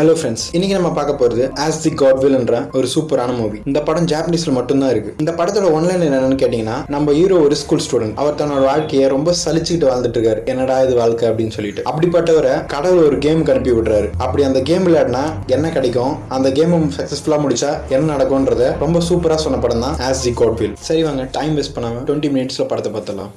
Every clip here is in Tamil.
ஹலோ ஃப்ரெண்ட்ஸ் இன்னைக்கு நம்ம பார்க்க போறது ஆஸ் தி காட்வில்ன்ற ஒரு சூப்பரான மூவி இந்த படம் ஜாப்பனீஸ்ல மட்டும்தான் இருக்கு. இந்த படத்தோட ஒன்லைன் என்னன்னு கேட்டீங்கன்னா நம்ம ஹீரோ ஒரு ஸ்கூல் ஸ்டூடெண்ட் அவர் தன்னோட வாழ்க்கையை ரொம்ப சலிச்சுக்கிட்டு வாழ்ந்துட்டு இருக்காரு. என்னடா இது வாழ்க்கை அப்படின்னு சொல்லிட்டு. அப்படிப்பட்டவரை கடவுள் ஒரு கேமுக்கு அனுப்பி விடுறாரு. அப்படி அந்த கேம் விளையாடினா என்ன கிடைக்கும்? அந்த கேம் சக்சஸ்ஃபுல்லா முடிச்சா என்ன நடக்கும்ன்றத ரொம்ப சூப்பரா சொன்ன படம் தான் ஆஸ் தி காட்வில் சரி வாங்க டைம் வேஸ்ட் பண்ணாம டுவெண்ட்டி மினிட்ஸ்ல படத்தை பார்த்தலாம்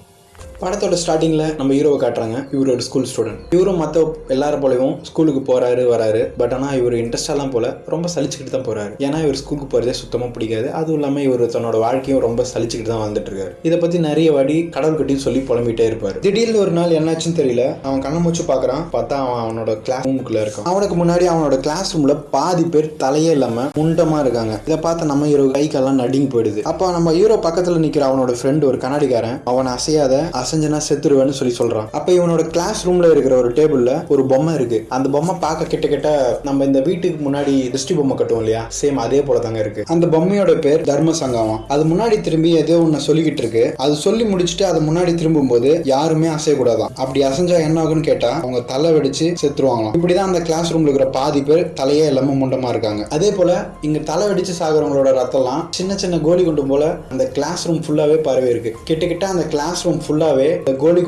படத்தோட ஸ்டார்டிங்கில் நம்ம ஹீரோவை காட்டுறாங்க. இவர் ஒரு ஸ்கூல் ஸ்டூடெண்ட் இவரும் மற்ற எல்லாரும் போலவும் ஸ்கூலுக்கு போறாரு வராரு. பட் ஆனால் இவர் இன்ட்ரெஸ்டாலாம் போல ரொம்ப சலிச்சுக்கிட்டு தான் போறாரு. ஏன்னா இவர் ஸ்கூலுக்கு போகிறதே சுத்தமாக பிடிக்காது. அதுவும் இல்லாமல் இவர் தன்னோட வாழ்க்கையும் ரொம்ப சலிச்சுக்கிட்டு தான் வாழ்ந்துட்டு இருக்காரு. இதை பற்றி நிறைய வாடி கடவுள் கிட்டையும் சொல்லி புலம்பிட்டே இருப்பார். திடீர்னு ஒரு நாள் என்னாச்சுன்னு தெரியல. அவன் கண்ணை மூச்சு பார்க்குறான். பார்த்தா அவன் அவனோட கிளாஸ் ரூமுக்குள்ளே இருக்கான். அவனுக்கு முன்னாடி அவனோட கிளாஸ் ரூம்ல பாதி பேர் தலையே இல்லாம முண்டமா இருக்காங்க. இதை பார்த்து நம்ம ஹீரோ கை கால்லாம் நடுங்கி போயிடுது. அப்போ நம்ம ஹீரோ பக்கத்துல நிக்கிற அவனோட ஃப்ரெண்ட் ஒரு கண்ணாடிக்காரன் அவனை அசையாத அசைஞ்சனா செத்துருவேன்னு சொல்லி சொல்றான். அப்ப இவனோட கிளாஸ் ரூம்ல இருக்கிற ஒரு டேபிள்ல ஒரு பொம்மை இருக்கு. அந்த பொம்மை பார்க்க கிட்ட கிட்ட நம்ம இந்த வீட்டுக்கு முன்னாடி திருஷ்டி பொம்மை கட்டுவோம் இல்லையா? சேம் அதே போல தாங்க இருக்கு. அந்த பொம்மையோட பேர் தர்ம சங்கமம் அது முன்னாடி திரும்பி ஏதோ ஒன்னு சொல்லிக்கிட்டு இருக்கு. அது சொல்லி முடிச்சுட்டு அது முன்னாடி திரும்பும் போது யாருமே அசையக்கூடாதான். அப்படி அசைஞ்சா என்ன ஆகும்னு கேட்டா அவங்க தலை வெடிச்சு செத்துருவாங்களாம். இப்படிதான் அந்த கிளாஸ் ரூம்ல இருக்கிற பாதி பேர் தலையே இல்லாம முண்டமா இருக்காங்க. அதே போல இங்க தலை வெடிச்சு சாகுறவங்களோட ரத்தம்லாம் சின்ன சின்ன கோலி குண்டு போல அந்த கிளாஸ் ரூம் ஃபுல்லாவே பரவி இருக்கு கிட்ட கிட்ட அந்த கிளாஸ் ரூம் ஃபுல்லாவே இந்த கோலி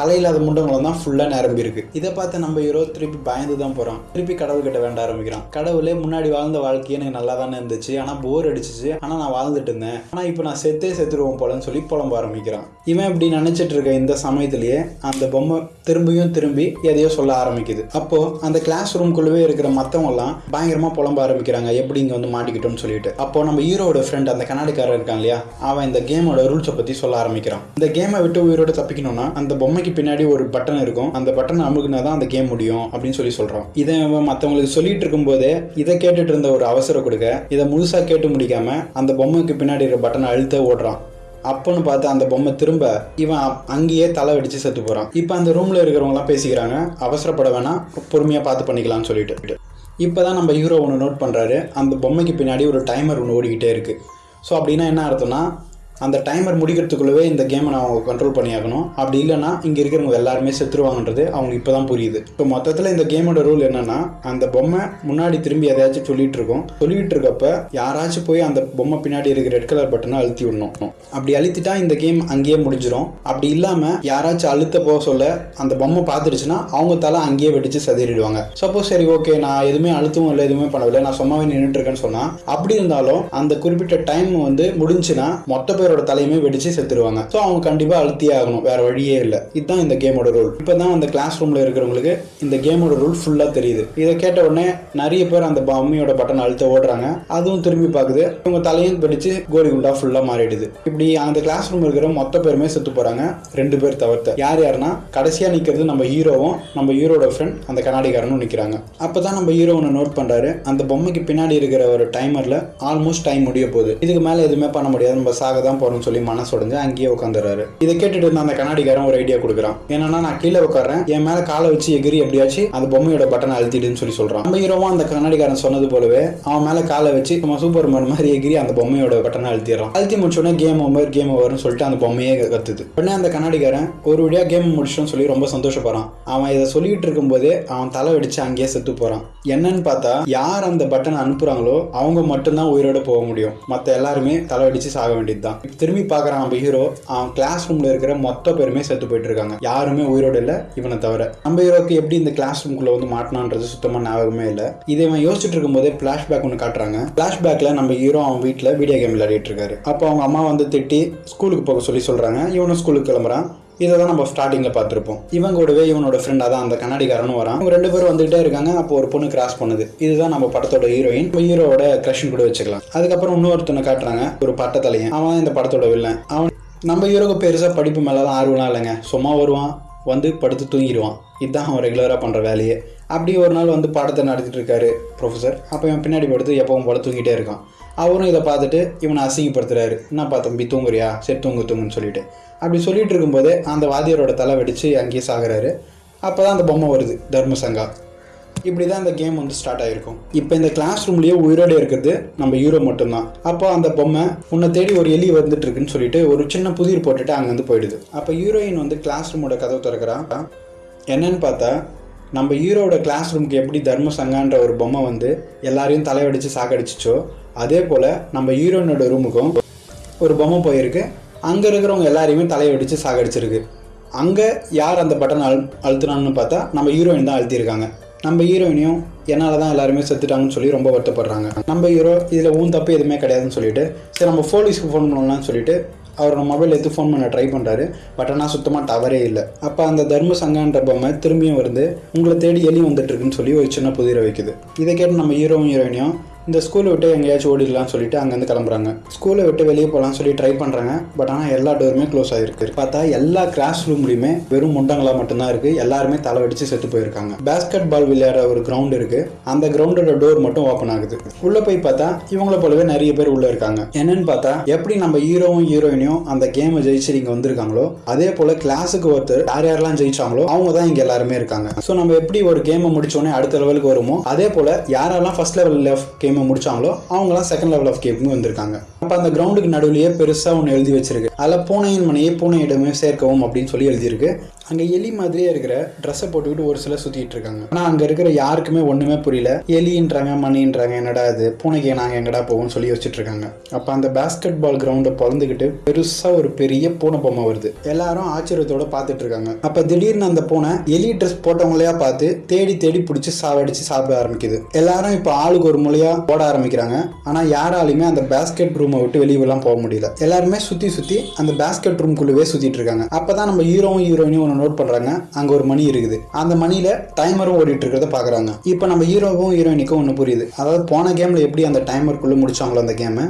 தலையில்லாத முண்டங்களும் தான் ஃபுல்லாக நிரம்பி இருக்கு. இதை பார்த்து நம்ம ஹீரோ திருப்பி பயந்து தான் போகிறான் திருப்பி கடவுள் கிட்ட வேண்ட ஆரம்பிக்கிறான். கடவுளே முன்னாடி வாழ்ந்த வாழ்க்கை எனக்கு நல்லா தானே இருந்துச்சு. ஆனால் போர் அடிச்சிச்சு. ஆனால் நான் வாழ்ந்துட்டு இருந்தேன். ஆனால் இப்போ நான் செத்தே செத்துருவோம் போலன்னு சொல்லி புலம்ப ஆரம்பிக்கிறான். இவன் இப்படி நினைச்சிட்டு இருக்க இந்த சமயத்திலேயே அந்த பொம்மை திரும்பியும் திரும்பி எதையோ சொல்ல ஆரம்பிக்குது. அப்போ அந்த கிளாஸ் ரூம்குள்ளவே இருக்கிற மற்றவங்கலாம் பயங்கரமாக புலம்ப ஆரம்பிக்கிறாங்க. எப்படி இங்கே வந்து மாட்டிக்கிட்டோம்னு சொல்லிட்டு. அப்போ நம்ம ஹீரோட ஃப்ரெண்ட் அந்த கண்ணாடிக்காரர் இருக்கான் இல்லையா? அவன் இந்த கேமோட ரூல்ஸை பற்றி சொல்ல ஆரம்பிக்கிறான். இந்த கேமை விட்டு உயிரோட தப்பிக்கணும்னா அந்த பொம்மைக்கு பின்னாடி ஒரு பட்டன் இருக்கும். அந்த பட்டனை அமுகுனா தான் அந்த கேம் முடியும் அப்படின்னு சொல்லி சொல்றான். இதை மற்றவங்களுக்கு சொல்லிட்டு இருக்கும்போதே இதை கேட்டுட்டு இருந்த ஒரு அவசரம் கொடுக்க இதை முழுசா கேட்டு முடிக்காம அந்த பொம்மைக்கு பின்னாடி இருக்கிற பட்டனை அழுத்த ஓடுறான். அப்போன்னு பார்த்து அந்த பொம்மை திரும்ப இவன் அப்- அங்கேயே தலை வெடிச்சு செத்து போகிறான் இப்போ அந்த ரூமில் இருக்கிறவங்களாம் பேசிக்கிறாங்க. அவசரப்பட வேணாம் பொறுமையாக பார்த்து பண்ணிக்கலாம்னு சொல்லிட்டு. இப்போ தான் நம்ம ஹீரோ ஒன்று நோட் பண்ணுறாரு அந்த பொம்மைக்கு பின்னாடி ஒரு டைமர் ஒன்று ஓடிக்கிட்டே இருக்குது ஸோ அப்படின்னா என்ன அர்த்தம்னா அந்த டைமர் முடிக்கிறதுக்குள்ளவே இந்த கேமை நான் அவங்க கண்ட்ரோல் பண்ணியாகணும். அப்படி இல்லைன்னா இங்கே இருக்கிறவங்க எல்லாருமே செத்துருவாங்கன்றது அவங்க இப்போ தான் புரியுது. இப்போ மொத்தத்தில் இந்த கேமோட ரூல் என்னென்னா அந்த பொம்மை முன்னாடி திரும்பி எதையாச்சும் சொல்லிட்டு இருக்கோம். சொல்லிட்டு இருக்கப்ப யாராச்சும் போய் அந்த பொம்மை பின்னாடி இருக்கிற ரெட் கலர் பட்டனை அழுத்தி விடணும். அப்படி அழுத்திட்டா இந்த கேம் அங்கேயே முடிஞ்சிடும் அப்படி இல்லாமல் யாராச்சும் அழுத்த போக சொல்ல அந்த பொம்மை பார்த்துருச்சுன்னா அவங்க தலை அங்கேயே வெடிச்சு சதிரிடுவாங்க சப்போஸ் சரி ஓகே நான் எதுவுமே அழுத்தவும் இல்லை எதுவுமே பண்ணவில்லை நான் சும்மாவே நின்றுட்டு இருக்கேன்னு சொன்னால் அப்படி இருந்தாலும் அந்த குறிப்பிட்ட டைம் வந்து முடிஞ்சுன்னா மொத்த பேரோட தலையுமே வெடிச்சு செத்துருவாங்க. ஸோ அவங்க கண்டிப்பாக அழுத்தியே ஆகணும். வேற வழியே இல்லை. இதுதான் இந்த கேமோட ரூல் இப்போ தான் அந்த கிளாஸ் ரூமில் இருக்கிறவங்களுக்கு இந்த கேமோட ரூல் ஃபுல்லாக தெரியுது. இதை கேட்ட உடனே நிறைய பேர் அந்த பொம்மையோட பட்டன் அழுத்த ஓடுறாங்க. அதுவும் திரும்பி பார்க்குது இவங்க தலையும் வெடிச்சு கோரி குண்டா ஃபுல்லாக மாறிடுது. இப்படி அந்த கிளாஸ் ரூம் இருக்கிற மொத்த பேருமே செத்து போகிறாங்க ரெண்டு பேர் தவிர்த்த. யார் யாருன்னா கடைசியாக நிற்கிறது நம்ம ஹீரோவும் நம்ம ஹீரோட ஃப்ரெண்ட் அந்த கண்ணாடிக்காரனும் அப்போ தான் நம்ம ஹீரோ ஒன்று நோட் பண்ணுறாரு அந்த பொம்மைக்கு பின்னாடி இருக்கிற ஒரு டைமரில் ஆல்மோஸ்ட் டைம் முடிய போகுது. இதுக்கு மேலே எதுவுமே பண்ண முடியாது. நம்ம சாக தான் போறோம்னு சொல்லி மனசு உடஞ்சு அங்கேயே உட்காந்துறாரு இதை கேட்டுட்டு இருந்த அந்த கண்ணாடிக்காரன் ஒரு ஐடியா கொடுக்குறான். என்னன்னா நான் கீழே உட்காரேன் என் மேலே காலை வச்சு எகிரி எப்படியாச்சும் அந்த பொம்மையோட பட்டனை அழுத்திடுன்னு சொல்லி சொல்றான். நம்ம ஹீரோவும் அந்த கண்ணாடிக்காரன் சொன்னது போலவே அவன் மேலே காலை வச்சு நம்ம சூப்பர் மேன் மாதிரி எகிரி அந்த பொம்மையோட பட்டனை அழுத்திடுறான். அழுத்தி முடிச்சோடனே கேம் ஓவர் கேம் ஓவர்னு சொல்லிட்டு அந்த பொம்மையே கத்துது. உடனே அந்த கண்ணாடிக்காரன் ஒரு வழியா கேம் முடிச்சிட்டோம்னு சொல்லி ரொம்ப சந்தோஷப்படுறான். அவன் இதை சொல்லிட்டு இருக்கும்போதே அவன் தலை வெடிச்சு அங்கேயே செத்து போகிறான் என்னன்னு பார்த்தா யார் அந்த பட்டனை அனுப்புறாங்களோ அவங்க மட்டும்தான் உயிரோட போக முடியும். மற்ற எல்லாருமே தலை வெடிச்சு சாக வேண்டியது தான் திரும்பி பார்க்குறான் நம்ம ஹீரோ அவன் கிளாஸ் ரூமில் இருக்கிற மொத்த பேருமே செத்து போயிட்டு இருக்காங்க யாருமே உயிரோடு இல்லை இவனை தவிர. நம்ம ஹீரோக்கு எப்படி இந்த கிளாஸ் ரூம்குள்ள வந்து மாட்டினான்றது சுத்தமாக ஞாபகமே இல்லை. இதை இவன் யோசிச்சுட்டு இருக்கும்போதே ஃப்ளாஷ்பேக் ஒன்று காட்டுறாங்க. ஃப்ளாஷ்பேக்கில் நம்ம ஹீரோ அவன் வீட்டில் வீடியோ கேம் விளையாடிட்டு இருக்காரு. அப்போ அவங்க அம்மா வந்து திட்டி ஸ்கூலுக்கு போக சொல்லி சொல்கிறாங்க இவனும் ஸ்கூலுக்கு கிளம்புறான். இதை தான் நம்ம ஸ்டார்டிங்கில் பார்த்துருப்போம். இவன் கூடவே இவனோட ஃப்ரெண்ட் அதான் அந்த கண்ணாடிக்காரனும் வரான். இவங்க ரெண்டு பேரும் வந்துகிட்டே இருக்காங்க. அப்போ ஒரு பொண்ணு கிராஸ் பண்ணுது. இதுதான் நம்ம படத்தோட ஹீரோயின் ஹீரோவோட கிரஷன் கூட வச்சுக்கலாம். அதுக்கப்புறம் இன்னொருத்தனை காட்டுறாங்க. ஒரு பட்டத்தலையன். அவன் தான் இந்த படத்தோட வில்லன் அவன் நம்ம ஹீரோக்கு பெருசாக படிப்பு மேலே தான் ஆர்வம்லாம் இல்லைங்க. சும்மா வருவான் வந்து படுத்து தூங்கிடுவான். இதுதான் அவன் ரெகுலராக பண்ணுற வேலையே. அப்படி ஒரு நாள் வந்து பாடத்தை நடத்திட்டு இருக்காரு ப்ரொஃபஸர் அப்போ இவன் பின்னாடி படுத்து எப்பவும் போல தூங்கிட்டே இருக்கான். அவரும் இதை பார்த்துட்டு இவனை அசிங்கப்படுத்துறாரு. என்னப்பா தம்பி தூங்குறியா? சரி தூங்கு தூங்குன்னு சொல்லிட்டு. அப்படி சொல்லிட்டு இருக்கும்போதே அந்த வாத்தியரோட தலை வெடித்து அங்கேயே சாகுறாரு. அப்போ தான் அந்த பொம்மை வருது தர்மசங்கா இப்படி தான் இந்த கேம் வந்து ஸ்டார்ட் ஆகிருக்கும் இப்போ இந்த கிளாஸ் ரூம்லேயே உயிரோட இருக்கிறது நம்ம ஹீரோ மட்டும்தான். அப்போ அந்த பொம்மை உன்னை தேடி ஒரு எலி வந்துட்டு இருக்குன்னு சொல்லிட்டு ஒரு சின்ன புதிர் போட்டுட்டு அங்கேருந்து போயிடுது. அப்போ ஹீரோயின் வந்து கிளாஸ் ரூமோட கதவு திறக்கிறான் என்னன்னு பார்த்தா நம்ம ஹீரோட கிளாஸ் ரூமுக்கு எப்படி தர்ம சங்கான்ற ஒரு பொம்மை வந்து எல்லாரையும் தலைவடித்து சாக்கடிச்சிச்சோ அதே போல் நம்ம ஹீரோனோட ரூமுக்கும் ஒரு பொம்மை போயிருக்கு. அங்கே இருக்கிறவங்க எல்லாரையுமே தலையடித்து சாகடிச்சிருக்கு. அங்கே யார் அந்த பட்டன் அழு அழுத்தினான்னு பார்த்தா நம்ம ஹீரோயின் தான் அழுத்தியிருக்காங்க. நம்ம ஹீரோயினையும் என்னால் தான் எல்லாருமே செத்துட்டாங்கன்னு சொல்லி ரொம்ப வருத்தப்படுறாங்க. நம்ம ஹீரோ இதில் ஊன் தப்பு எதுவுமே கிடையாதுன்னு சொல்லிட்டு சரி நம்ம போலீஸ்க்கு ஃபோன் பண்ணலாம்னு சொல்லிட்டு அவரோட மொபைல் எடுத்து ஃபோன் பண்ண ட்ரை பண்ணுறாரு பட் ஆனால் சுத்தமாக டவரே இல்லை. அப்போ அந்த தர்ம சங்கான்ற பொம்மை திரும்பியும் வருது உங்களை தேடி எலி வந்துட்டு இருக்குன்னு சொல்லி ஒரு சின்ன புதிரை வைக்குது. இதை கேட்டு நம்ம ஹீரோவும் ஹீரோயினையும் இந்த ஸ்கூலை விட்டு எங்கேயாச்சும் ஓடிடலாம்னு சொல்லிட்டு அங்கேருந்து கிளம்புறாங்க. ஸ்கூலை விட்டு வெளியே போகலாம்னு சொல்லி ட்ரை பண்ணுறாங்க பட் ஆனால் எல்லா டோருமே க்ளோஸ் ஆகிருக்கு பார்த்தா எல்லா கிளாஸ் ரூம்லையுமே வெறும் முண்டங்களாக மட்டும்தான் இருக்குது எல்லாருமே தலை வெடிச்சு செத்து போயிருக்காங்க. பேஸ்கெட் பால் விளையாடுற ஒரு கிரவுண்ட் இருக்குது அந்த கிரவுண்டோட டோர் மட்டும் ஓப்பன் ஆகுது. உள்ளே போய் பார்த்தா இவங்கள போலவே நிறைய பேர் உள்ளே இருக்காங்க. என்னன்னு பார்த்தா எப்படி நம்ம ஹீரோவும் ஹீரோயினையும் அந்த கேமை ஜெயிச்சு இங்கே வந்திருக்காங்களோ அதே போல் கிளாஸுக்கு ஒருத்தர் யார் யாரெல்லாம் ஜெயிச்சாங்களோ அவங்க தான் இங்கே எல்லாருமே இருக்காங்க. ஸோ நம்ம எப்படி ஒரு கேமை முடிச்சோடனே அடுத்த லெவலுக்கு வருமோ அதே போல் யாரெல்லாம் ஃபர்ஸ்ட் லெவல் லெஃப்ட் கேம் முடிச்சாங்களோ அவங்களாம் செகண்ட் லெவல் ஆஃப் கேமுக்கு வந்திருக்காங்க. அப்போ அந்த கிரவுண்டுக்கு நடுவிலேயே பெருசாக ஒன்று எழுதி வச்சிருக்கு. அதில் பூனையின் மனையை பூனையிடமே சேர்க்கவும் அப்படின்னு சொல்லி எழுதியிருக்கு. அங்கே எலி மாதிரியே இருக்கிற ட்ரெஸ்ஸை போட்டுக்கிட்டு ஒரு சில சுற்றிட்டு இருக்காங்க. ஆனால் அங்கே இருக்கிற யாருக்குமே ஒன்றுமே புரியல. எலின்றாங்க மணின்றாங்க என்னடா இது? பூனைக்கு நாங்கள் எங்கடா போவோம்னு சொல்லி வச்சுட்டு இருக்காங்க. அப்போ அந்த பேஸ்கெட் பால் கிரவுண்டை பிறந்துக்கிட்டு பெருசாக ஒரு பெரிய பூனை பொம்மை வருது. எல்லாரும் ஆச்சரியத்தோட பார்த்துட்டு இருக்காங்க. அப்போ திடீர்னு அந்த பூனை எலி ட்ரெஸ் போட்டவங்களையா பார்த்து தேடி தேடி பிடிச்சி சாவடிச்சு சாப்பிட ஆரம்பிக்குது. எல்லாரும் இப்போ ஆளுக்கு ஒரு மூலையா ஓட ஆரம்பிக்கிறாங்க. ஆனால் யாராலையுமே அந்த பேஸ்கெட் ரூமை விட்டு வெளியெல்லாம் போக முடியல. எல்லாருமே சுற்றி சுற்றி அந்த பேஸ்கெட் ரூம்குள்ளவே சுற்றிட்டு இருக்காங்க. அப்போ தான் நம்ம ஹீரோவும் ஹீரோயினும் ஒன்று நோட் பண்ணுறாங்க அங்கே ஒரு மணி இருக்குது. அந்த மணியில் டைமரும் ஓடிட்டு இருக்கிறத பார்க்குறாங்க இப்போ நம்ம ஹீரோவும் ஹீரோயினுக்கும் ஒன்று புரியுது. அதாவது போன கேமில் எப்படி அந்த டைமருக்குள்ளே முடிச்சாங்களோ அந்த கேமை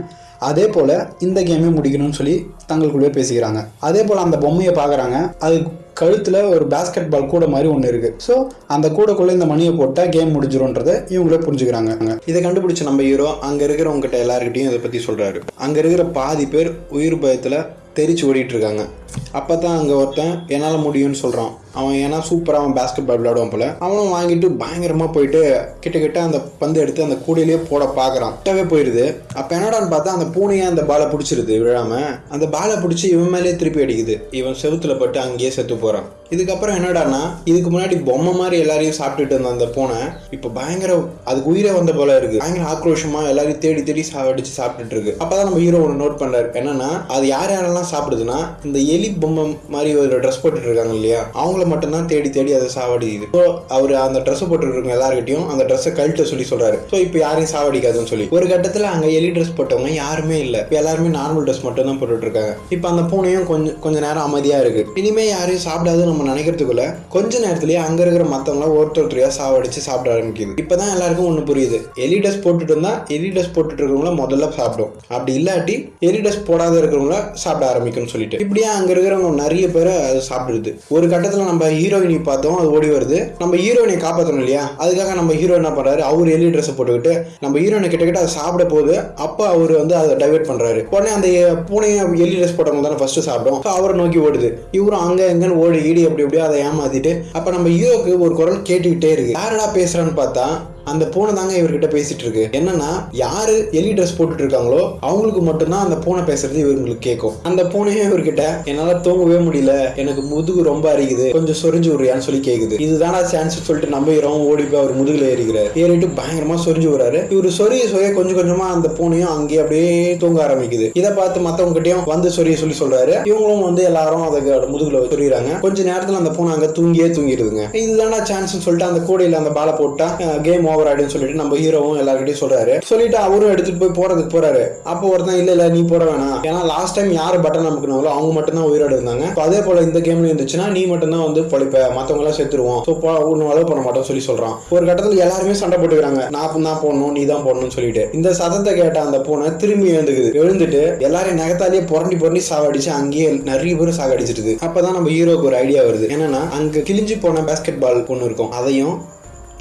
அதே போல் இந்த கேமே முடிக்கணும்னு சொல்லி தங்களுக்குள்ளே பேசிக்கிறாங்க. அதே போல் அந்த பொம்மையை பார்க்குறாங்க அது கழுத்தில் ஒரு பேஸ்கெட் பால் கூட மாதிரி ஒன்று இருக்குது ஸோ அந்த கூடக்குள்ளே இந்த மணியை போட்டால் கேம் முடிஞ்சிரும்ன்றதை இவங்களே புரிஞ்சுக்கிறாங்க. இதை கண்டுபிடிச்ச நம்ம ஹீரோ அங்கே இருக்கிறவங்ககிட்ட எல்லாருக்கிட்டையும் இதை பற்றி சொல்கிறாரு அங்கே இருக்கிற பாதி பேர் உயிர் பயத்தில் தெரிச்சு ஓடிட்டுருக்காங்க. அப்போ தான் அங்கே ஒருத்தன் என்னால் முடியும்னு சொல்கிறான் அவன் ஏன்னா சூப்பராக அவன் பேஸ்கெட் பால் விளையாடுவான் போல. அவனும் வாங்கிட்டு பயங்கரமாக போயிட்டு கிட்ட கிட்ட அந்த பந்து எடுத்து அந்த கூடையிலேயே போட பார்க்குறான் கிட்டவே போயிடுது அப்போ என்னடான்னு பார்த்தா அந்த பூனையே அந்த பாலை பிடிச்சிருது விழாம. அந்த பாலை பிடிச்சி இவன் மேலேயே திருப்பி அடிக்குது. இவன் செவுத்துல பட்டு அங்கேயே செத்து போகிறான் இதுக்கப்புறம் என்னடான்னா இதுக்கு முன்னாடி பொம்மை மாதிரி எல்லாரையும் சாப்பிட்டுட்டு இருந்த அந்த பூனை இப்போ பயங்கர அதுக்கு உயிரே வந்த போல இருக்கு. பயங்கர ஆக்ரோஷமா எல்லாரையும் தேடி தேடி சாவடிச்சு சாப்பிட்டுட்டு இருக்கு. அப்பதான் நம்ம ஹீரோ ஒன்று நோட் பண்றாரு என்னன்னா அது யார் யாரெல்லாம் சாப்பிடுதுன்னா இந்த எலி பொம்மை மாதிரி ஒரு ட்ரெஸ் போட்டுட்டு இருக்காங்க இல்லையா? அவங்கள மட்டும்தான் தேடி தேடி அதை சாவடிக்குது. ஸோ அவர் அந்த ட்ரெஸ் போட்டுருக்கவங்க எல்லாருக்கிட்டையும் எல்லார்கிட்டையும் அந்த ட்ரெஸ்ஸை கழட்ட சொல்லி சொல்றாரு. ஸோ இப்போ யாரையும் சாவடிக்காதுன்னு சொல்லி. ஒரு கட்டத்தில் அங்கே எலி ட்ரெஸ் போட்டவங்க யாருமே இல்லை. இப்போ எல்லாருமே நார்மல் ட்ரெஸ் மட்டும் தான் போட்டுட்டு இருக்காங்க இப்போ அந்த பூனையும் கொஞ்சம் கொஞ்ச நேரம் அமைதியாக இருக்கு. இனிமே யாரையும் சாப்பிடாதுன்னு நம்ம நினைக்கிறதுக்குள்ள கொஞ்ச நேரத்திலேயே அங்கே இருக்கிற மற்றவங்களாம் ஒருத்தர் சாவடிச்சு சாப்பிட ஆரம்பிக்குது. இப்பதான் எல்லாருக்கும் ஒன்று புரியுது. எலி ட்ரெஸ் போட்டுட்டு இருந்தா எலி ட்ரெஸ் போட்டுட்டு இருக்கிறவங்கள முதல்ல சாப்பிடும். அப்படி இல்லாட்டி எலி ட்ரெஸ் போடாத இருக்கிறவங்கள சாப்பிட ஆரம்பிக்கும்னு சொல்லிட்டு. இப்படியே அங்கே இருக்கிறவங்க நிறைய பேரை அது சாப்பிடுது. ஒரு கட்டத்தில் நம்ம ஹீரோயினி பார்த்தோம் அது ஓடி வருது. நம்ம ஹீரோயினை காப்பாற்றணும் இல்லையா? அதுக்காக நம்ம ஹீரோ என்ன பண்ணுறாரு அவர் எலி ட்ரெஸ் போட்டுக்கிட்டு நம்ம ஹீரோயினை கிட்டக்கிட்ட அதை சாப்பிட போகுது அப்போ அவர் வந்து அதை டைவர்ட் பண்ணுறாரு உடனே அந்த பூனையை எலி ட்ரெஸ் போட்டவங்க தானே ஃபஸ்ட்டு சாப்பிடும். ஸோ அவரை நோக்கி ஓடுது. இவரும் அங்கே எங்கன்னு ஓடி ஈடி அப்படி அப்படியே அதை ஏமாத்திட்டு அப்போ நம்ம ஹீரோக்கு ஒரு குரல் கேட்டுக்கிட்டே இருக்கு. யாரடா பேசுகிறான்னு பார்த்தா அந்த பூனை தாங்க இவர்கிட்ட பேசிட்டு இருக்கு. என்னன்னா யாரு எலி ட்ரெஸ் போட்டுட்டு இருக்காங்களோ அவங்களுக்கு மட்டும்தான் அந்த பூனை பேசுறது இவங்களுக்கு கேட்கும் அந்த பூனையே இவர்கிட்ட என்னால தூங்கவே முடியல. எனக்கு முதுகு ரொம்ப அரிக்குது. கொஞ்சம் சொரிஞ்சு விடுறியான்னு சொல்லி கேக்குது. இதுதானா சான்ஸ் சொல்லிட்டு நம்பிக்கிறோம் ஓடி போய் அவர் முதுகுல ஏறிக்கிறார். ஏறிட்டு பயங்கரமா சொரிஞ்சு விடுறாரு. இவர் சொரிய சொரிய கொஞ்சம் கொஞ்சமா அந்த பூனையும் அங்கேயே அப்படியே தூங்க ஆரம்பிக்குது. இதை பார்த்து மத்தவங்க கிட்டயும் வந்து சொரிய சொல்லி சொல்றாரு. இவங்களும் வந்து எல்லாரும் அதை முதுகுல சொரியிறாங்க. கொஞ்ச நேரத்துல அந்த பூனை அங்க தூங்கியே தூங்கிடுதுங்க. இதுதானா சான்ஸ் சொல்லிட்டு அந்த கூடையில அந்த பாலை போட்டா கேம் ஓவர் அப்படின்னு சொல்லிட்டு நம்ம ஹீரோவும் எல்லாருக்கிட்டையும் சொல்றாரு. சொல்லிட்டு அவரும் எடுத்துட்டு போய் போறதுக்கு போறாரு. அப்போ ஒருத்தன் இல்ல இல்ல நீ போட வேணாம். ஏன்னா லாஸ்ட் டைம் யார் பட்டன் நமக்குனாங்களோ அவங்க மட்டும் தான் உயிரோடு இருந்தாங்க. அதே போல இந்த கேம்ல இருந்துச்சுன்னா நீ மட்டும் தான் வந்து பொழைப்ப மத்தவங்க எல்லாம் செத்துருவோம் ஸோ ஒன்னும் அளவு பண்ண மாட்டோம் சொல்லி சொல்றான். ஒரு கட்டத்தில் எல்லாருமே சண்டை போட்டுக்கிறாங்க. நான் தான் போடணும் நீ தான் போடணும்னு சொல்லிட்டு. இந்த சதத்தை கேட்ட அந்த பூனை திரும்பி எழுந்துக்குது. எழுந்துட்டு எல்லாரையும் நகத்தாலேயே புரண்டி புரண்டி சாவடிச்சு அங்கேயே நிறைய பேர் சாகடிச்சிருது. அப்பதான் நம்ம ஹீரோக்கு ஒரு ஐடியா வருது. என்னன்னா அங்க கிழிஞ்சு போன பேஸ்கெட் பால் ஒன்று இருக்கும். அதையும்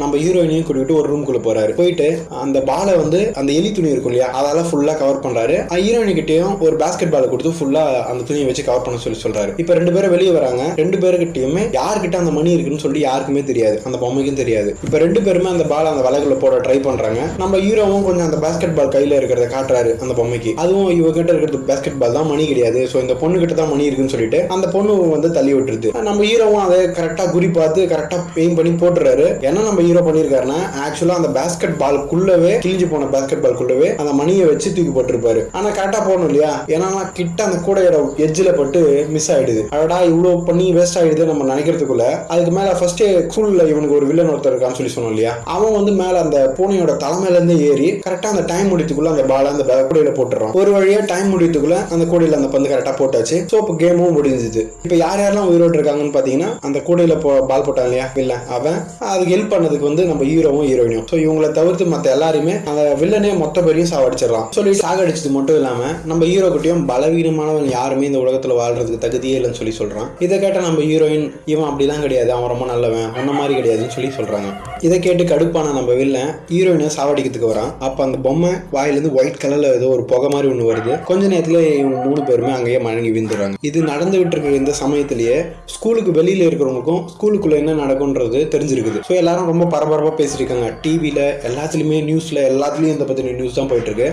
நம்ம ஹீரோயினையும் கூட்டிட்டு ஒரு ரூம்குள்ள போறாரு. போயிட்டு அந்த பாலை வந்து அந்த எலி துணி இருக்கும் இல்லையா அதால ஃபுல்லா கவர் பண்றாரு. ஹீரோயின் கிட்டயும் ஒரு பேஸ்கெட் பால் கொடுத்து ஃபுல்லா அந்த துணியை வச்சு கவர் பண்ண சொல்லி சொல்றாரு. இப்போ ரெண்டு பேரும் வெளியே வராங்க. ரெண்டு பேருக்கிட்டயுமே யார்கிட்ட அந்த மணி இருக்குன்னு சொல்லி யாருக்குமே தெரியாது. அந்த பொம்மைக்கும் தெரியாது. இப்போ ரெண்டு பேருமே அந்த பால் அந்த வலைக்குள்ள போட ட்ரை பண்றாங்க. நம்ம ஹீரோவும் கொஞ்சம் அந்த பேஸ்கெட் பால் கையில இருக்கிறத காட்டுறாரு அந்த பொம்மைக்கு. அதுவும் இவங்க கிட்ட இருக்கிறது பேஸ்கெட் பால் தான் மணி கிடையாது. ஸோ இந்த பொண்ணு கிட்ட தான் மணி இருக்குன்னு சொல்லிட்டு அந்த பொண்ணு வந்து தள்ளி விட்டுருது. நம்ம ஹீரோவும் அதை கரெக்டா குறி பார்த்து கரெக்டா பெயின் பண்ணி போட்டுறாரு. ஏன்னா நம்ம ஹீரோ பண்ணியிருக்காருன்னா ஆக்சுவலா அந்த பாஸ்கெட் பால்குள்ளவே கிழிஞ்சு போன பேஸ்கெட் பால்குள்ளவே அந்த மணியை வச்சு தூக்கி போட்டிருப்பாரு. ஆனா கரெக்டா போகணும் இல்லையா? ஏன்னா கிட்ட அந்த கூடையோட எஜ்ஜில் பட்டு மிஸ் ஆயிடுது. அடடா இவ்வளவு பண்ணி வேஸ்ட் ஆயிடுது நம்ம நினைக்கிறதுக்குள்ள அதுக்கு மேல ஃபர்ஸ்ட் ஸ்கூல்ல இவனுக்கு ஒரு வில்லன் ஒருத்தர் இருக்கான்னு சொல்லி சொன்னோம் இல்லையா? அவன் வந்து மேல அந்த பூனையோட தலைமையில இருந்து ஏறி கரெக்டா அந்த டைம் முடித்துக்குள்ள அந்த பால அந்த ப- கூடையில போட்டுறான் ஒரு வழியா டைம் முடித்துக்குள்ள அந்த கூடையில அந்த பந்து கரெக்டா போட்டாச்சு. ஸோ இப்போ கேமும் முடிஞ்சுது. இப்போ யார் யாரெல்லாம் உயிரோடு இருக்காங்கன்னு பாத்தீங்கன்னா அந்த கூடையில போ பால் போட்டான் இல்லையா? வில்லன் அவன். அதுக்கு ஹெல்ப் பண்ணது பண்ணதுக்கு வந்து நம்ம ஹீரோவும் ஹீரோயினும். ஸோ இவங்களை தவிர்த்து மற்ற எல்லாருமே அந்த வில்லனே மொத்த பேரையும் சாவடிச்சிடறான் சொல்லி சாகடிச்சது மட்டும் இல்லாமல் நம்ம ஹீரோ கிட்டயும் பலவீனமானவன் யாருமே இந்த உலகத்தில் வாழ்றதுக்கு தகுதியே இல்லைன்னு சொல்லி சொல்றான். இதை கேட்ட நம்ம ஹீரோயின் இவன் அப்படிலாம் கிடையாது. அவன் ரொம்ப நல்லவன். அந்த மாதிரி கிடையாதுன்னு சொல்லி சொல்கிறாங்க இதை கேட்டு கடுப்பான நம்ம வில்லன் ஹீரோயினை சாவடிக்கிறதுக்கு வரான். அப்போ அந்த பொம்மை வாயிலேருந்து ஒயிட் கலரில் ஏதோ ஒரு புகை மாதிரி ஒன்று வருது. கொஞ்ச நேரத்தில் இவங்க மூணு பேருமே அங்கேயே மயங்கி விழுந்துடுறாங்க. இது நடந்துகிட்டு இருக்கிற இந்த சமயத்திலேயே ஸ்கூலுக்கு வெளியில் இருக்கிறவங்களுக்கும் ஸ்கூலுக்குள்ளே என்ன நடக்கும்ன்றது தெரிஞ்சிருக்குது. ஸோ எல்லாரும் ரொம்ப பரபரப்பாக பேசிட்டு இருக்காங்க டிவியில் எல்லாத்துலேயுமே நியூஸில் எல்லாத்துலேயும் இந்த பற்றின நியூஸ் தான் போயிட்டுருக்கு.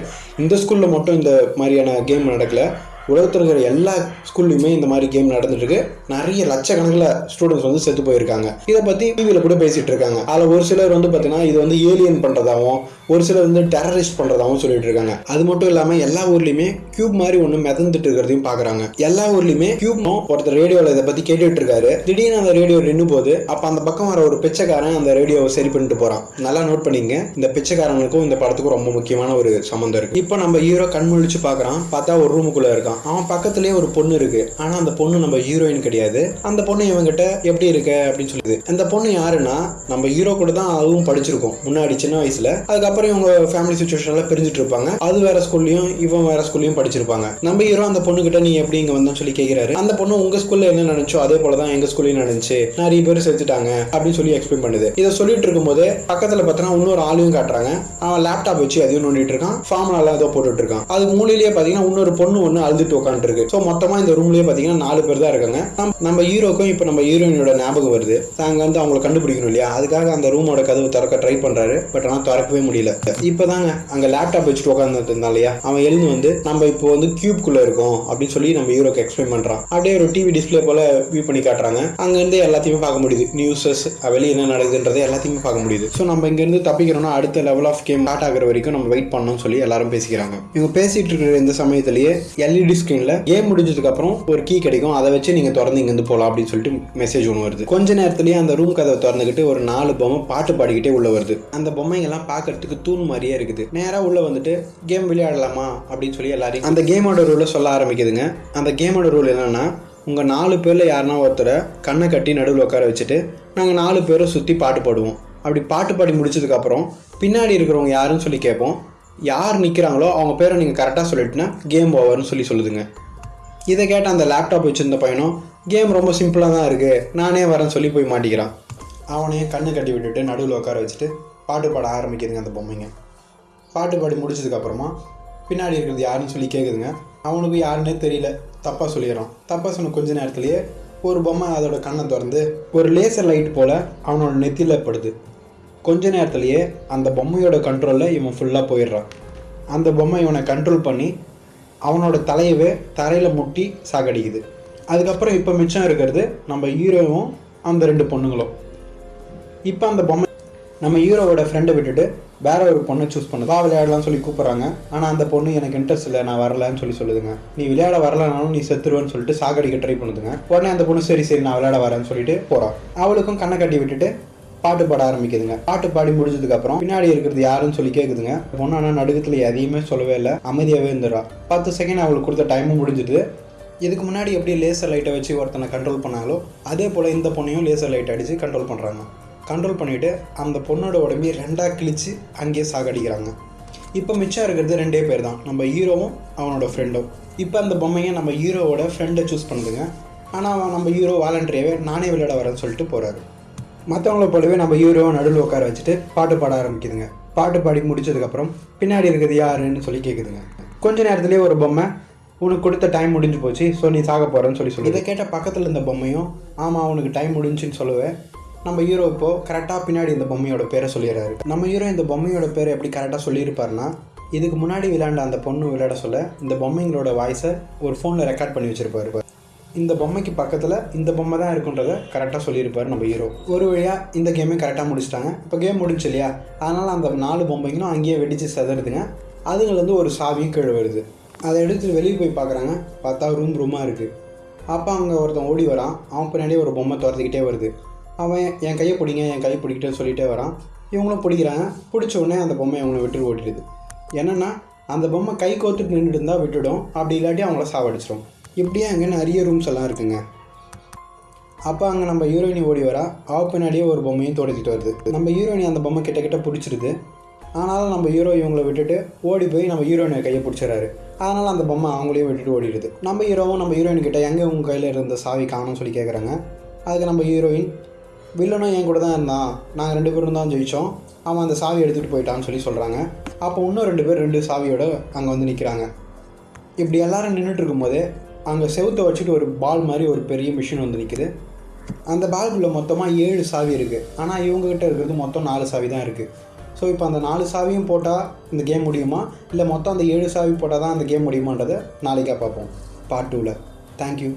இந்த ஸ்கூலில் மட்டும் இந்த மாதிரியான கேம் நடக்கல. உலகத்தில் இருக்கிற எல்லா ஸ்கூல்லையுமே இந்த மாதிரி கேம் நடந்துட்டுருக்கு. நிறைய லட்சக்கணக்கில் ஸ்டூடெண்ட்ஸ் வந்து செத்து போயிருக்காங்க. இதை பற்றி டிவியில் கூட பேசிகிட்டு இருக்காங்க அதில் ஒரு சிலர் வந்து பார்த்தீங்கன்னா இது வந்து ஏலியன் பண்ணுறதாகவும் ஒரு சிலர் வந்து டெரரிஸ்ட் பண்ணுறதாகவும் சொல்லிட்டு இருக்காங்க. அது மட்டும் இல்லாமல் எல்லா ஊர்லேயுமே கியூப் மாதிரி ஒன்று மிதந்துட்டு இருக்கிறதையும் பார்க்குறாங்க எல்லா ஊர்லேயுமே கியூப்னும் ஒருத்தர் ரேடியோவில் இதை பற்றி கேட்டுட்டு இருக்காரு. திடீர்னு அந்த ரேடியோ நின்று போது அப்போ அந்த பக்கம் வர ஒரு பிச்சைக்காரன் அந்த ரேடியோவை சரி பண்ணிட்டு போகிறான் நல்லா நோட் பண்ணிங்க இந்த பிச்சைக்காரனுக்கும் இந்த படத்துக்கும் ரொம்ப முக்கியமான ஒரு சம்மந்தம் இருக்குது இப்போ நம்ம ஹீரோ கண் முழிச்சு பார்க்குறான் பார்த்தா ஒரு ரூமுக்குள்ளே இருக்கான். அவன் பக்கத்துலேயே ஒரு பொண்ணு இருக்குது ஆனால் அந்த பொண்ணு நம்ம ஹீரோயின் கிடையாது. அந்த பொண்ணு இவங்கிட்ட எப்படி இருக்க அப்படின்னு சொல்லுது. அந்த பொண்ணு யாருன்னா நம்ம ஹீரோ கூட தான் அதுவும் படிச்சிருக்கோம். முன்னாடி சின்ன வயசில். அதுக்கப்புறம் இவங்க ஃபேமிலி சுச்சுவேஷன்ல பிரிஞ்சுட்டு இருப்பாங்க. அது வேற ஸ்கூல்லையும் இவன் வேற ஸ்கூல்லையும் படிச்சிருப்பாங்க. நம்ம ஹீரோ அந்த பொண்ணு கிட்ட நீ எப்படி இங்க வந்தோம்னு சொல்லி கேட்கிறாரு அந்த பொண்ணு உங்க ஸ்கூல்ல என்ன நினைச்சோ அதே போல தான் எங்க ஸ்கூல்லையும் நடந்துச்சு. நிறைய பேர் செத்துட்டாங்க அப்படின்னு சொல்லி எக்ஸ்பிளைன் பண்ணுது. இதை சொல்லிட்டு இருக்கும்போது பக்கத்துல பார்த்தோன்னா இன்னொரு ஆளையும் காட்டுறாங்க. அவன் லேப்டாப் வச்சு அதையும் நோண்டிட்டு இருக்கான். ஃபார்முலாலாம் ஏதோ போட்டுட்டு இருக்கான். அது மூலையிலேயே பாத்தீங்கன்னா இன்னொரு பொண்ணு ஒன்று அழுதுட்டு உட்காந்துருக்கு ஸோ மொத்தமா இந்த ரூம்லயே பாத்தீங்கன்னா நாலு பேர் தான் இருக்காங்க. நம்- நம்ம ஹீரோக்கும் இப்போ நம்ம ஹீரோயினோட ஞாபகம் வருது. நாங்க வந்து அவங்கள கண்டுபிடிக்கணும் இல்லையா? அதுக்காக அந்த ரூமோட கதவு திறக்க ட்ரை பண்றாரு. பட் ஆனால் திறக்கவே முடியல. இப்போதாங்க அங்கே லேப்டாப் வச்சுட்டு உட்காந்துட்டு இருந்தா இல்லையா? அவன் எழுந்து வந்து நம்ம இப்போ வந்து கியூப்குள்ள இருக்கோம் அப்படின்னு சொல்லி நம்ம ஹீரோக்கு எக்ஸ்பிளைன் பண்ணுறான் அப்படியே ஒரு டிவி டிஸ்ப்ளே போல வியூ பண்ணி காட்டுறாங்க. அங்கேருந்து எல்லாத்தையுமே பார்க்க முடியுது. நியூஸஸ் வெளியே என்ன நடக்குதுன்றதை எல்லாத்தையுமே பார்க்க முடியுது. ஸோ நம்ம இங்கேருந்து தப்பிக்கிறோம்னா அடுத்த லெவல் ஆஃப் கேம் ஸ்டார்ட் ஆகிற வரைக்கும் நம்ம வெயிட் பண்ணணும்னு சொல்லி எல்லாரும் பேசிக்கிறாங்க. இவங்க பேசிட்டு இருக்கிற இந்த சமயத்திலேயே எல்இடி ஸ்க்ரீனில் கேம் முடிஞ்சதுக்கு அப்புறம் ஒரு கீ கிடைக்கும். அதை வச்சு நீங்கள் திறந்து இங்கேருந்து போகலாம் அப்படின்னு சொல்லிட்டு மெசேஜ் ஒன்று வருது. கொஞ்ச நேரத்துலேயே அந்த ரூம் கதவை திறந்துக்கிட்டு ஒரு நாலு பொம்மை பாட்டு பாடிக்கிட்டே உள்ள வருது. அந்த பொம்மைங்கெல்லாம் பார்க்கறதுக்கு தூண் மாதிரியே இருக்குது. நேரா உள்ள வந்துட்டு கேம் விளையாடலாமா? அப்படின்னு சொல்லி எல்லாரையும் அந்த கேமோட ரூலை சொல்ல ஆரம்பிக்குதுங்க. அந்த கேமோட ரூல் என்னன்னா உங்கள் நாலு பேரில் யாருன்னா ஒருத்தரை கண்ணை கட்டி நடுவில் உட்கார வச்சுட்டு நாங்கள் நாலு பேரை சுற்றி பாட்டு பாடுவோம். அப்படி பாட்டு பாடி முடிச்சதுக்கப்புறம் பின்னாடி இருக்கிறவங்க யாருன்னு சொல்லி கேட்போம். யார் நிற்கிறாங்களோ அவங்க பேரை நீங்கள் கரெக்டாக சொல்லிட்டுனா கேம் ஓவர்னு சொல்லி சொல்லுதுங்க. இதை கேட்ட அந்த லேப்டாப் வச்சுருந்த பையனும் கேம் ரொம்ப சிம்பிளாக தான் இருக்குது நானே வரேன்னு சொல்லி போய் மாட்டிக்கிறான். அவனையும் கண்ணு கட்டி விட்டுட்டு நடுவில் உட்கார வச்சுட்டு பாட்டு பாட ஆரம்பிக்குதுங்க அந்த பொம்மைங்க. பாட்டு பாடி முடிச்சதுக்கப்புறமா பின்னாடி இருக்கிறது யாருன்னு சொல்லி கேட்குதுங்க அவனுக்கு யாருன்னே தெரியல. தப்பாக சொல்லிடுறான். தப்பாக சொன்ன கொஞ்ச நேரத்துலேயே ஒரு பொம்மை அதோட கண்ணை திறந்து ஒரு லேசர் லைட் போல் அவனோட நெத்தியில் படுது. கொஞ்ச நேரத்துலேயே அந்த பொம்மையோட கண்ட்ரோலில் இவன் ஃபுல்லாக போயிடுறான். அந்த பொம்மை இவனை கண்ட்ரோல் பண்ணி அவனோட தலையவே தரையில் முட்டி சாகடிக்குது. அதுக்கப்புறம் இப்போ மிச்சம் இருக்கிறது நம்ம ஹீரோவும் அந்த ரெண்டு பொண்ணுங்களும். இப்போ அந்த பொம்மை நம்ம ஹீரோவோட ஃப்ரெண்டை விட்டுட்டு வேற ஒரு பொண்ணை சூஸ் பண்ணுதா வா விளையாடலாம்னு சொல்லி கூப்பிட்றாங்க. ஆனால் அந்த பொண்ணு எனக்கு இன்ட்ரெஸ்ட் இல்லை. நான் வரலன்னு சொல்லி சொல்லுதுங்க. நீ விளையாட வரலனாலும் நீ செத்துருவேன்னு சொல்லிட்டு சாகடிக்க ட்ரை பண்ணுதுங்க. உடனே அந்த பொண்ணு சரி சரி நான் விளையாட வரேன்னு சொல்லிட்டு போகிறான் அவளுக்கும் கண்ணை கட்டி விட்டுட்டு பாட்டு பாட ஆரம்பிக்குதுங்க. பாட்டு பாடி முடிஞ்சதுக்கு அப்புறம் பின்னாடி இருக்கிறது யாருன்னு சொல்லி கேட்குதுங்க பொண்ணு ஆனால் நடுக்கத்தில் எதையுமே சொல்லவே இல்லை. அமைதியாகவே இருந்துடுறா. பத்து செகண்ட் அவளுக்கு கொடுத்த டைமும் முடிஞ்சுது. இதுக்கு முன்னாடி எப்படி லேசர் லைட்டை வச்சு ஒருத்தனை கண்ட்ரோல் பண்ணாங்களோ அதே போல் இந்த பொண்ணையும் லேசர் லைட் அடித்து கண்ட்ரோல் பண்ணுறாங்க கண்ட்ரோல் பண்ணிவிட்டு அந்த பொண்ணோட உடம்பி ரெண்டாக கிழிச்சு அங்கேயே சாகடிக்கிறாங்க. இப்போ மிச்சம் இருக்கிறது ரெண்டே பேர் தான் நம்ம ஹீரோவும் அவனோட ஃப்ரெண்டும் இப்போ அந்த பொம்மையை நம்ம ஹீரோவோட ஃப்ரெண்டை சூஸ் பண்ணுதுங்க. ஆனால் அவன் நம்ம ஹீரோ வாலண்டரியாவே நானே விளையாட வரேன்னு சொல்லிட்டு போகிறாரு மற்றவங்கள போலவே நம்ம ஹீரோவை நடுவில் உட்கார வச்சுட்டு பாட்டு பாட ஆரம்பிக்குதுங்க. பாட்டு பாடி முடிச்சதுக்கப்புறம் பின்னாடி இருக்கிறது யாருன்னு சொல்லி கேட்குதுங்க கொஞ்ச நேரத்துலேயே ஒரு பொம்மை உனக்கு கொடுத்த டைம் முடிஞ்சு போச்சு ஸோ நீ சாக போகிறேன்னு சொல்லி சொல்லி இதை கேட்ட பக்கத்தில் இருந்த பொம்மையும் ஆமாம் உனக்கு டைம் முடிஞ்சுன்னு சொல்லுவேன் நம்ம ஹீரோ இப்போ கரெக்டாக பின்னாடி இந்த பொம்மையோட பேரை சொல்லிடுறாரு. நம்ம ஹீரோ இந்த பொம்மையோட பேரை எப்படி கரெக்டாக சொல்லியிருப்பாருன்னா இதுக்கு முன்னாடி விளையாண்ட அந்த பொண்ணு விளையாட சொல்ல இந்த பொம்மைங்களோட வாய்ஸை ஒரு ஃபோனில் ரெக்கார்ட் பண்ணி வச்சிருப்பாரு இந்த பொம்மைக்கு பக்கத்தில் இந்த பொம்மை தான் இருக்குன்றதை கரெக்டாக சொல்லியிருப்பார் நம்ம ஹீரோ ஒரு வழியாக இந்த கேமே கரெக்டாக முடிச்சிட்டாங்க. இப்போ கேம் முடிஞ்சு இல்லையா? அதனால் அந்த நாலு பொம்மைங்களும் அங்கேயே வெடித்து செதறுதுங்க. வந்து ஒரு சாவியும் கீழே வருது. அதை எடுத்து வெளியே போய் பார்க்குறாங்க பார்த்தா ரூம் ரூமாக இருக்குது அப்போ அங்கே ஒருத்தன் ஓடி வரான். அவன் பின்னாடியே ஒரு பொம்மை துரத்துக்கிட்டே வருது. அவன் என் கையை பிடிங்க என் கையை பிடிக்கிட்டே சொல்லிகிட்டே வரான். இவங்களும் பிடிக்கிறாங்க. பிடிச்ச உடனே அந்த பொம்மை அவங்கள விட்டு ஓடிடுது. என்னென்னா அந்த பொம்மை கை கோத்துட்டு நின்றுட்டு இருந்தால் விட்டுடும். அப்படி இல்லாட்டி அவங்கள சாவடிச்சிடும் இப்படியே அங்கே நிறைய ரூம்ஸ் எல்லாம் இருக்குங்க? அப்போ அங்கே நம்ம ஹீரோயினி ஓடி வரா. அவ பின்னாடியே ஒரு பொம்மையும் துடைச்சிட்டு வருது. நம்ம ஹீரோயினி அந்த பொம்மை கிட்ட கிட்ட பிடிச்சிருது. ஆனாலும் நம்ம ஹீரோ இவங்களை விட்டுட்டு ஓடி போய் நம்ம ஹீரோயினை கையை பிடிச்சிடறாரு. அதனால் அந்த பொம்மை அவங்களையும் விட்டுட்டு ஓடிடுது. நம்ம ஹீரோவும் நம்ம ஹீரோயின் கிட்ட எங்கே உங்கள் கையில் இருந்த சாவி காணும்னு சொல்லி கேட்குறாங்க அதுக்கு நம்ம ஹீரோயின் வில்லனும் என் கூட தான் இருந்தான். நாங்கள் ரெண்டு பேரும் தான் ஜெயித்தோம் அவன் அந்த சாவி எடுத்துகிட்டு போயிட்டான்னு சொல்லி சொல்கிறாங்க அப்போ இன்னும் ரெண்டு பேர் ரெண்டு சாவியோட அங்கே வந்து நிற்கிறாங்க இப்படி எல்லோரும் நின்றுட்டு இருக்கும்போது அங்கே செவுத்தை வச்சுட்டு ஒரு பால் மாதிரி ஒரு பெரிய மிஷின் வந்து நிற்குது அந்த பால்குள்ளே மொத்தமாக ஏழு சாவி இருக்குது ஆனால் இவங்ககிட்ட இருக்கிறது மொத்தம் நாலு சாவி தான் இருக்குது ஸோ இப்போ அந்த நாலு சாவியும் போட்டால் இந்த கேம் முடியுமா? இல்லை மொத்தம் அந்த ஏழு சாவி போட்டால் தான் அந்த கேம் முடியுமான்றதை நாளைக்காக பார்ப்போம். பார்ட் டூவில் தேங்க்யூ